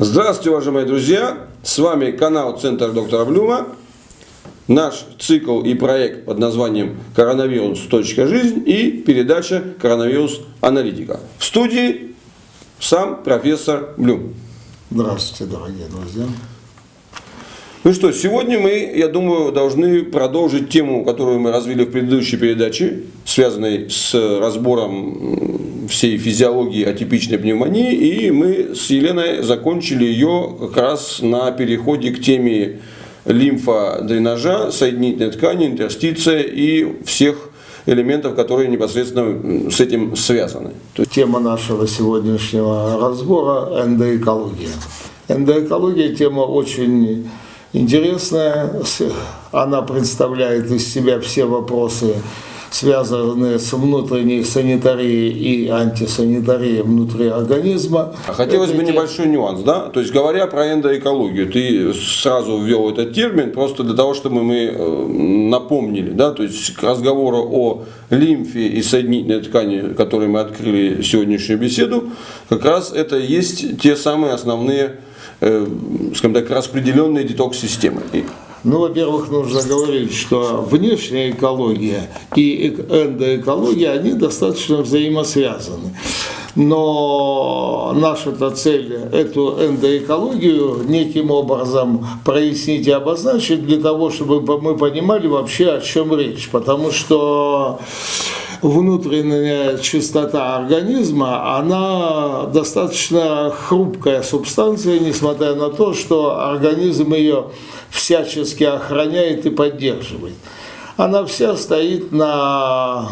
Здравствуйте, уважаемые друзья! С вами канал Центр доктора Блюма. Наш цикл и проект под названием «Коронавирус. Жизнь» и передача «Коронавирус. Аналитика». В студии сам профессор Блюм. Здравствуйте, дорогие друзья. Ну что, сегодня мы, я думаю, должны продолжить тему, которую мы развили в предыдущей передаче, связанной с разбором всей физиологии атипичной пневмонии. И мы с Еленой закончили ее как раз на переходе к теме лимфодренажа, соединительной ткани, интерстиция и всех элементов, которые непосредственно с этим связаны. Тема нашего сегодняшнего разбора – эндоэкология. Эндоэкология – тема очень интересная. Она представляет из себя все вопросы, связанные с внутренней санитарией и антисанитарией внутри организма. А хотелось бы небольшой нюанс, да? То есть, говоря про эндоэкологию, ты сразу ввел этот термин просто для того, чтобы мы э, напомнили, да? То есть, к разговору о лимфе и соединительной ткани, которые мы открыли сегодняшнюю беседу, как раз это есть те самые основные Э, скажем так, распределенные детокс-системы. Ну, во-первых, нужно говорить, что внешняя экология и эндоэкология, они достаточно взаимосвязаны. Но наша-то цель эту эндоэкологию неким образом прояснить и обозначить для того, чтобы мы понимали вообще, о чем речь. Потому что внутренняя чистота организма, она достаточно хрупкая субстанция, несмотря на то, что организм ее всячески охраняет и поддерживает. Она вся стоит на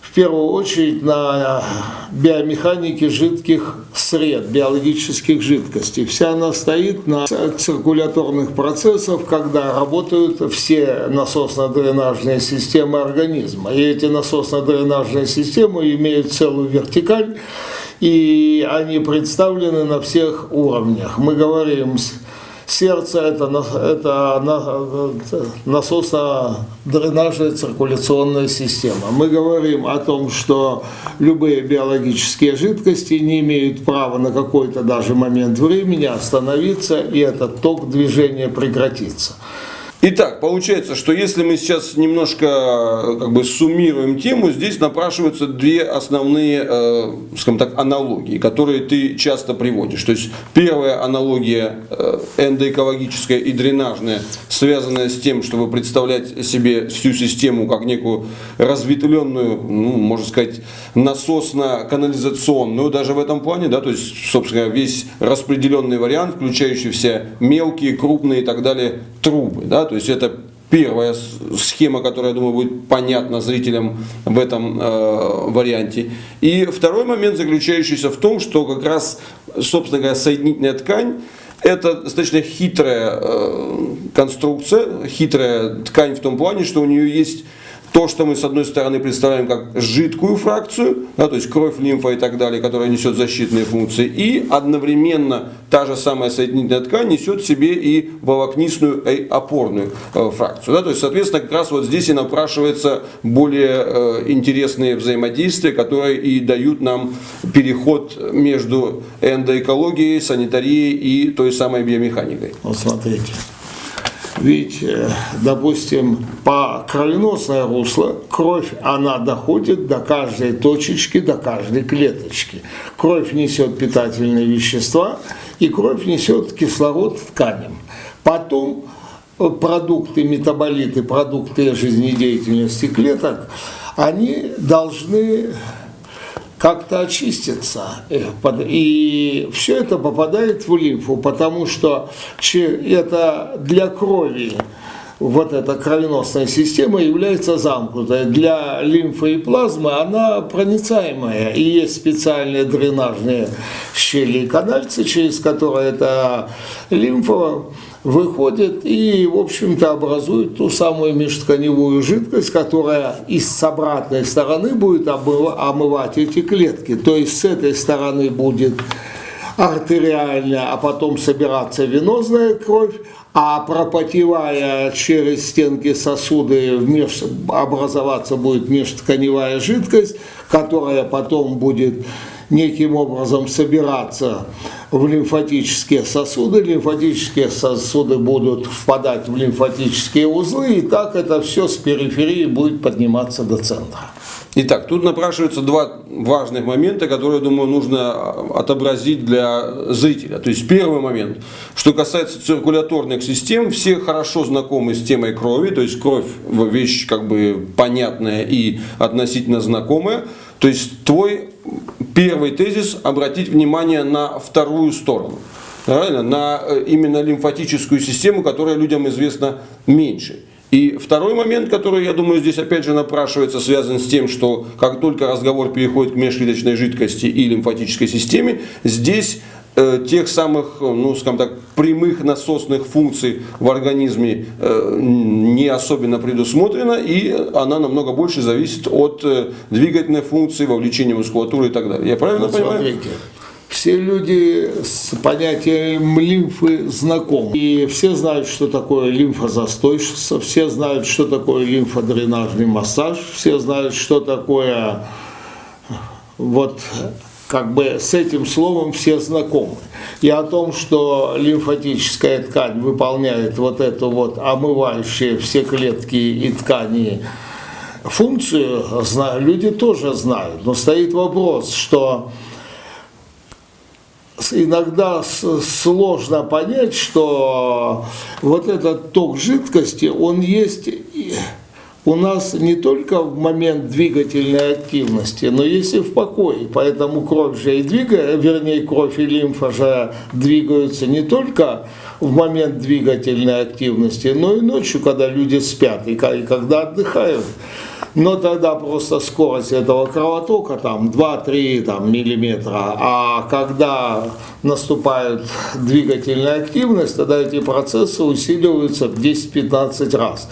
в первую очередь на биомеханике жидких сред, биологических жидкостей. Вся она стоит на циркуляторных процессах, когда работают все насосно-дренажные системы организма. И эти насосно-дренажные системы имеют целую вертикаль, и они представлены на всех уровнях. Мы говорим Сердце это, это насосно-дренажная циркуляционная система. Мы говорим о том, что любые биологические жидкости не имеют права на какой-то даже момент времени остановиться, и этот ток движения прекратится. Итак, получается, что если мы сейчас немножко как бы суммируем тему, здесь напрашиваются две основные, э, скажем так, аналогии, которые ты часто приводишь. То есть первая аналогия э, эндоэкологическая и дренажная, связанная с тем, чтобы представлять себе всю систему как некую разветвленную, ну, можно сказать, насосно-канализационную, даже в этом плане, да, то есть, собственно, весь распределенный вариант, включающий все мелкие, крупные и так далее трубы, да, то есть это первая схема, которая, я думаю, будет понятна зрителям в этом э, варианте. И второй момент, заключающийся в том, что как раз, собственно говоря, соединительная ткань это достаточно хитрая э, конструкция, хитрая ткань в том плане, что у нее есть то, что мы с одной стороны представляем как жидкую фракцию, да, то есть кровь, лимфа и так далее, которая несет защитные функции, и одновременно та же самая соединительная ткань несет в себе и волокнистую и опорную э, фракцию. Да, то есть, соответственно, как раз вот здесь и напрашивается более э, интересные взаимодействия, которые и дают нам переход между эндоэкологией, санитарией и той самой биомеханикой. Вот смотрите. Ведь, э, допустим, по кровеносное русло кровь, она доходит до каждой точечки, до каждой клеточки. Кровь несет питательные вещества, и кровь несет кислород тканям. Потом э, продукты, метаболиты, продукты жизнедеятельности клеток, они должны как-то очиститься. Э, и все это попадает в лимфу, потому что это для крови вот эта кровеносная система является замкнутой. Для лимфы и плазмы она проницаемая. И есть специальные дренажные щели и канальцы, через которые эта лимфа выходит и, в общем-то, образует ту самую межтканевую жидкость, которая из с обратной стороны будет омывать эти клетки. То есть с этой стороны будет артериальная, а потом собираться венозная кровь, а пропотевая через стенки сосуды меж, образоваться будет межтканевая жидкость, которая потом будет неким образом собираться в лимфатические сосуды, лимфатические сосуды будут впадать в лимфатические узлы, и так это все с периферии будет подниматься до центра. Итак, тут напрашиваются два важных момента, которые, думаю, нужно отобразить для зрителя. То есть первый момент, что касается циркуляторных систем, все хорошо знакомы с темой крови, то есть кровь вещь как бы понятная и относительно знакомая. То есть твой первый тезис обратить внимание на вторую сторону. Правильно? На э, именно лимфатическую систему, которая людям известна меньше. И второй момент, который, я думаю, здесь опять же напрашивается, связан с тем, что как только разговор переходит к межклеточной жидкости и лимфатической системе, здесь тех самых, ну, скажем так, прямых насосных функций в организме э, не особенно предусмотрено, и она намного больше зависит от э, двигательной функции, вовлечения мускулатуры и так далее. Я правильно Вот понимаю? смотрите, все люди с понятием лимфы знакомы. И все знают, что такое лимфозастойчивство, все знают, что такое лимфодренажный массаж, все знают, что такое вот как бы с этим словом все знакомы. И о том, что лимфатическая ткань выполняет вот эту вот омывающие все клетки и ткани функцию, люди тоже знают. Но стоит вопрос, что иногда сложно понять, что вот этот ток жидкости, он есть у нас не только в момент двигательной активности, но есть и в покое. Поэтому кровь же и двигается, вернее, кровь и лимфа же двигаются не только в момент двигательной активности, но и ночью, когда люди спят и когда отдыхают. Но тогда просто скорость этого кровотока там 2-3 там, миллиметра, а когда наступает двигательная активность, тогда эти процессы усиливаются в 10-15 раз.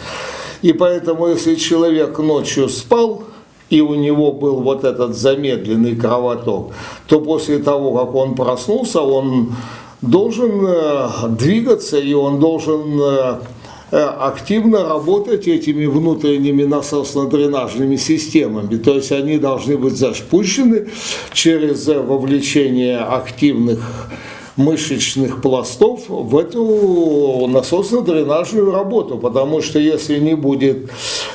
И поэтому, если человек ночью спал, и у него был вот этот замедленный кровоток, то после того, как он проснулся, он должен э, двигаться, и он должен э, э, активно работать этими внутренними насосно-дренажными системами. То есть они должны быть запущены через вовлечение активных мышечных пластов в эту насосно-дренажную работу, потому что если не будет,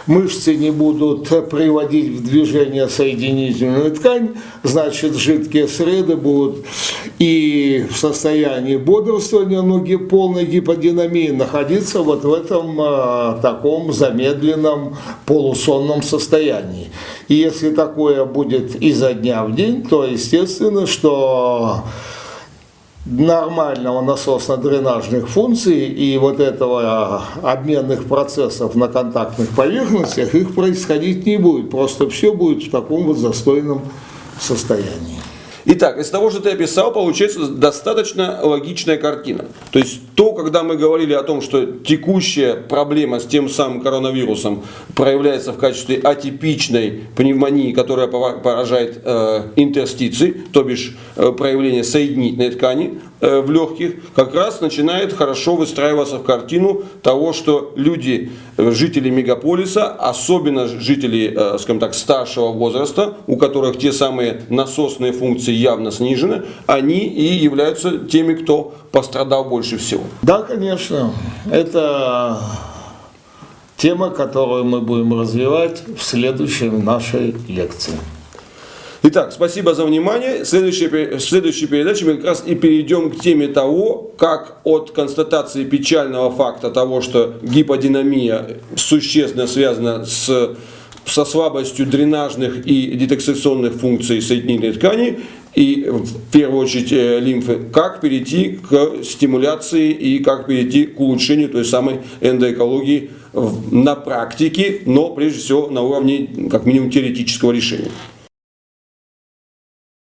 мышцы не будут приводить в движение соединительную ткань, значит жидкие среды будут и в состоянии бодрствования, но ги- полной гиподинамии находиться вот в этом а, таком замедленном полусонном состоянии. И если такое будет изо дня в день, то естественно, что нормального насосно-дренажных функций и вот этого а, обменных процессов на контактных поверхностях, их происходить не будет. Просто все будет в таком вот застойном состоянии. Итак, из того, что ты описал, получается достаточно логичная картина. То есть то, когда мы говорили о том, что текущая проблема с тем самым коронавирусом проявляется в качестве атипичной пневмонии, которая пора- поражает э, интерстиции, то бишь э, проявление соединительной ткани э, в легких, как раз начинает хорошо выстраиваться в картину того, что люди, э, жители мегаполиса, особенно жители, э, скажем так, старшего возраста, у которых те самые насосные функции явно снижены, они и являются теми, кто пострадал больше всего. Да, конечно, это тема, которую мы будем развивать в следующей нашей лекции. Итак, спасибо за внимание. Следующая, пе- в следующей передаче мы как раз и перейдем к теме того, как от констатации печального факта того, что гиподинамия существенно связана с, со слабостью дренажных и детоксикационных функций соединительной ткани и в первую очередь э, лимфы, как перейти к стимуляции и как перейти к улучшению той самой эндоэкологии на практике, но прежде всего на уровне как минимум теоретического решения.